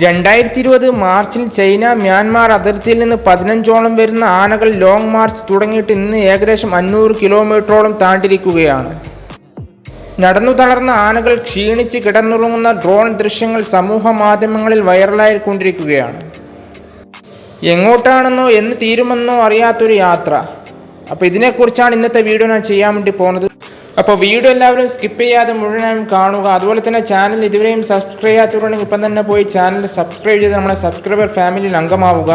രണ്ടായിരത്തി ഇരുപത് മാർച്ചിൽ ചൈന മ്യാൻമാർ അതിർത്തിയിൽ നിന്ന് പതിനഞ്ചോളം വരുന്ന ആനകൾ ലോങ് മാർച്ച് തുടങ്ങിയിട്ട് ഇന്ന് ഏകദേശം അഞ്ഞൂറ് കിലോമീറ്ററോളം താണ്ടിരിക്കുകയാണ്. നടന്നു തളർന്ന ആനകൾ ക്ഷീണിച്ച് കിടന്നുറങ്ങുന്ന ഡ്രോൺ ദൃശ്യങ്ങൾ സമൂഹ മാധ്യമങ്ങളിൽ വൈറലായിക്കൊണ്ടിരിക്കുകയാണ്. എങ്ങോട്ടാണെന്നോ എന്ന് തീരുമെന്നോ അറിയാത്തൊരു യാത്ര. അപ്പോൾ ഇതിനെക്കുറിച്ചാണ് ഇന്നത്തെ വീഡിയോ ഞാൻ ചെയ്യാൻ വേണ്ടി പോകുന്നത്. അപ്പോൾ വീഡിയോ എല്ലാവരും സ്കിപ്പ് ചെയ്യാതെ മുഴുവനായും കാണുക. അതുപോലെ തന്നെ ചാനൽ ഇതുവരെയും സബ്സ്ക്രൈബ് ചെയ്യാത്തവരുണ്ടെങ്കിൽ ഇപ്പം തന്നെ പോയി ചാനൽ സബ്സ്ക്രൈബ് ചെയ്ത് നമ്മുടെ സബ്സ്ക്രൈബർ ഫാമിലിയിൽ അംഗമാവുക.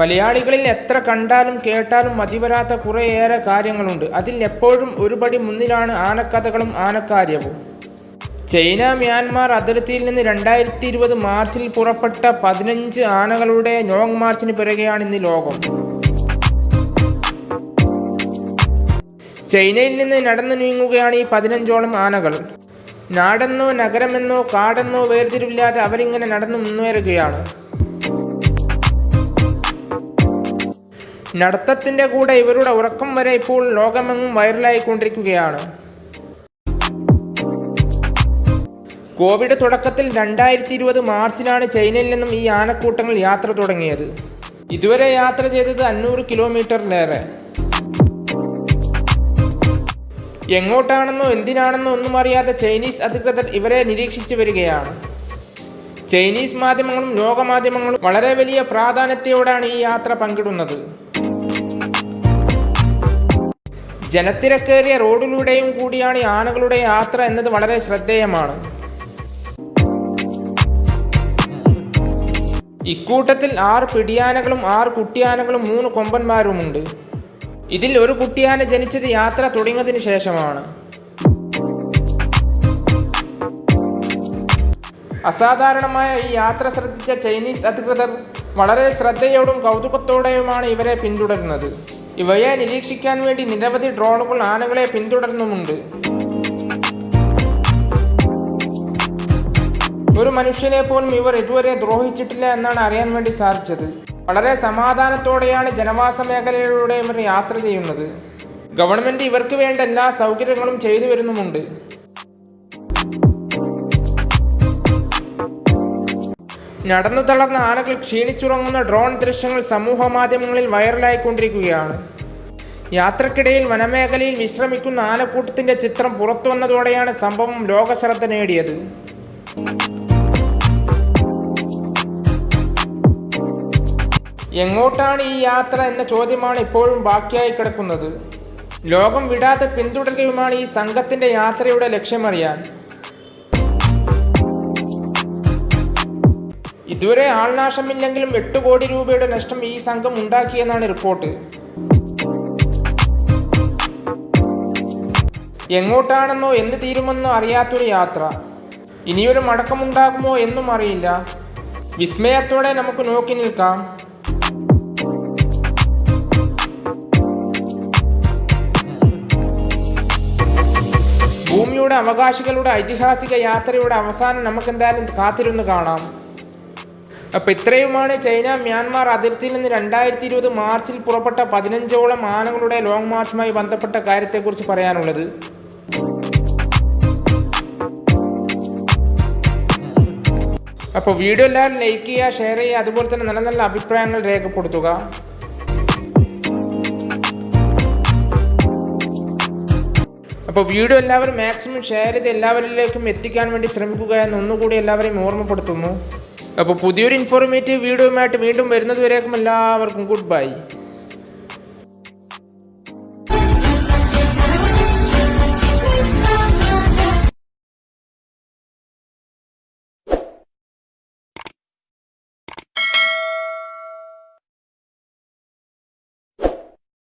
മലയാളികളിൽ എത്ര കണ്ടാലും കേട്ടാലും മതിവരാത്ത കുറേയേറെ കാര്യങ്ങളുണ്ട്. അതിൽ എപ്പോഴും ഒരുപടി മുന്നിലാണ് ആനക്കഥകളും ആനക്കാര്യവും ചൈന മ്യാൻമാർ അതിർത്തിയിൽ നിന്ന് രണ്ടായിരത്തി ഇരുപത് മാർച്ചിൽ പുറപ്പെട്ട പതിനഞ്ച് ആനകളുടെ ലോങ് മാർച്ചിന് പിറകെയാണ് ഇന്ന് ലോകം. ചൈനയിൽ നിന്ന് നടന്നു നീങ്ങുകയാണ് ഈ പതിനഞ്ചോളം ആനകൾ. നാടെന്നോ നഗരമെന്നോ കാടെന്നോ വേർതിരിവില്ലാതെ അവരിങ്ങനെ നടന്നു മുന്നേറുകയാണ്. നടത്തത്തിന്റെ കൂടെ ഇവരുടെ ഉറക്കം വരെ ഇപ്പോൾ ലോകമെങ്ങും വൈറലായിക്കൊണ്ടിരിക്കുകയാണ്. കോവിഡ് തുടക്കത്തിൽ രണ്ടായിരത്തി ഇരുപത് മാർച്ചിലാണ് ചൈനയിൽ നിന്നും ഈ ആനക്കൂട്ടങ്ങൾ യാത്ര തുടങ്ങിയത്. ഇതുവരെ യാത്ര ചെയ്തത് അഞ്ഞൂറ് കിലോമീറ്ററിലേറെ എങ്ങോട്ടാണെന്നോ എന്തിനാണെന്നോ ഒന്നും അറിയാതെ ചൈനീസ് അധികൃതർ ഇവരെ നിരീക്ഷിച്ചു വരികയാണ്. ചൈനീസ് മാധ്യമങ്ങളും ലോകമാധ്യമങ്ങളും വളരെ വലിയ പ്രാധാന്യത്തോടാണ് ഈ യാത്ര പങ്കിടുന്നത്. ജനത്തിരക്കേറിയ റോഡിലൂടെയും കൂടിയാണ് ആനകളുടെ യാത്ര എന്നത് വളരെ ശ്രദ്ധേയമാണ്. ഇക്കൂട്ടത്തിൽ ആറ് പിടിയാനകളും ആറ് കുട്ടിയാനകളും മൂന്ന് കൊമ്പന്മാരുമുണ്ട്. ഇതിൽ ഒരു കുട്ടിയാന ജനിച്ചത് യാത്ര തുടങ്ങിയതിനു ശേഷമാണ്. അസാധാരണമായ ഈ യാത്ര ശ്രദ്ധിച്ച ചൈനീസ് അധികൃതർ വളരെ ശ്രദ്ധയോടും കൗതുകത്തോടെയുമാണ് ഇവരെ പിന്തുടരുന്നത്. ഇവയെ നിരീക്ഷിക്കാൻ വേണ്ടി നിരവധി ഡ്രോണുകൾ ആനകളെ പിന്തുടരുന്നുമുണ്ട്. ഒരു മനുഷ്യനെ പോലും ഇവർ ഇതുവരെ ദ്രോഹിച്ചിട്ടില്ല എന്നാണ് അറിയാൻ വേണ്ടി സാധിച്ചത്. വളരെ സമാധാനത്തോടെയാണ് ജനവാസ മേഖലയിലൂടെ ഇവർ യാത്ര ചെയ്യുന്നത്. ഗവൺമെന്റ് ഇവർക്ക് വേണ്ട എല്ലാ സൗകര്യങ്ങളും ചെയ്തു വരുന്നുമുണ്ട്. നടന്നു തളർന്ന ആനകൾ ക്ഷീണിച്ചുറങ്ങുന്ന ഡ്രോൺ ദൃശ്യങ്ങൾ സമൂഹ മാധ്യമങ്ങളിൽ വൈറലായിക്കൊണ്ടിരിക്കുകയാണ്. യാത്രക്കിടയിൽ വനമേഖലയിൽ വിശ്രമിക്കുന്ന ആനക്കൂട്ടത്തിന്റെ ചിത്രം പുറത്തു വന്നതോടെയാണ് സംഭവം ലോകശ്രദ്ധ നേടിയത്. എങ്ങോട്ടാണ് ഈ യാത്ര എന്ന ചോദ്യമാണ് ഇപ്പോഴും ബാക്കിയായി കിടക്കുന്നത്. ലോകം വിടാതെ പിന്തുടരുകയുമാണ് ഈ സംഘത്തിന്റെ യാത്രയുടെ ലക്ഷ്യമറിയാൻ. ഇതുവരെ ആൾനാശമില്ലെങ്കിലും എട്ട് കോടി രൂപയുടെ നഷ്ടം ഈ സംഘം ഉണ്ടാക്കിയെന്നാണ് റിപ്പോർട്ട്. എങ്ങോട്ടാണെന്നോ എന്ത് തീരുമെന്നോ അറിയാത്തൊരു യാത്ര. ഇനിയൊരു മടക്കമുണ്ടാകുമോ എന്നും അറിയില്ല. വിസ്മയത്തോടെ നമുക്ക് നോക്കി നിൽക്കാം. ഭൂമിയുടെ അവകാശികളുടെ ഐതിഹാസിക യാത്രയുടെ അവസാനം നമുക്കെന്തായാലും കാത്തിരുന്ന് കാണാം. അപ്പം ഇത്രയുമാണ് ചൈന മ്യാൻമാർ അതിർത്തിയിൽ നിന്ന് രണ്ടായിരത്തി ഇരുപത് മാർച്ചിൽ പുറപ്പെട്ട പതിനഞ്ചോളം ആനകളുടെ ലോങ് മാർച്ചുമായി ബന്ധപ്പെട്ട കാര്യത്തെക്കുറിച്ച് പറയാനുള്ളത്. അപ്പോൾ വീഡിയോ എല്ലാവരും ലൈക്ക് ചെയ്യുക ഷെയർ ചെയ്യുക അതുപോലെ തന്നെ നല്ല നല്ല അഭിപ്രായങ്ങൾ രേഖപ്പെടുത്തുക. അപ്പോൾ വീഡിയോ എല്ലാവരും മാക്സിമം ഷെയർ ചെയ്ത് എല്ലാവരിലേക്കും എത്തിക്കാൻ വേണ്ടി ശ്രമിക്കുക എന്ന് ഒന്നുകൂടി എല്ലാവരെയും ഓർമ്മപ്പെടുത്തുന്നു. അപ്പോൾ പുതിയൊരു ഇൻഫോർമേറ്റീവ് വീഡിയോയുമായിട്ട് വീണ്ടും വരുന്നതുവരേക്കും എല്ലാവർക്കും ഗുഡ് ബൈ